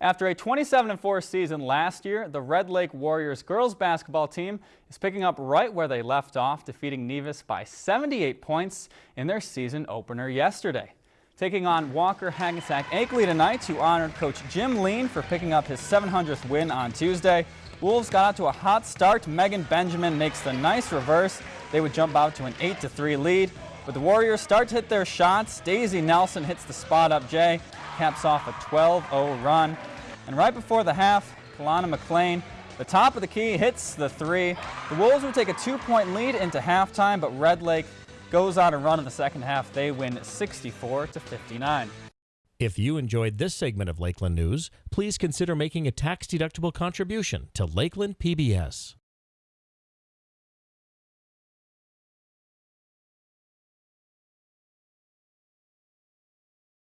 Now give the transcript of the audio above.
After a 27-4 season last year, the Red Lake Warriors girls basketball team is picking up right where they left off, defeating Nevis by 78 points in their season opener yesterday. Taking on Walker Hackensack Akeley tonight, who honored Coach Jim Lean for picking up his 700th win on Tuesday. Wolves got out to a hot start. Megan Benjamin makes the nice reverse. They would jump out to an 8-3 lead. But the Warriors start to hit their shots. Daisy Nelson hits the spot up Jay, caps off a 12-0 run. And right before the half, Kalana McLean, the top of the key, hits the three. The Wolves would take a two-point lead into halftime, but Red Lake goes on a run in the second half. They win 64 to 59. If you enjoyed this segment of Lakeland News, please consider making a tax-deductible contribution to Lakeland PBS.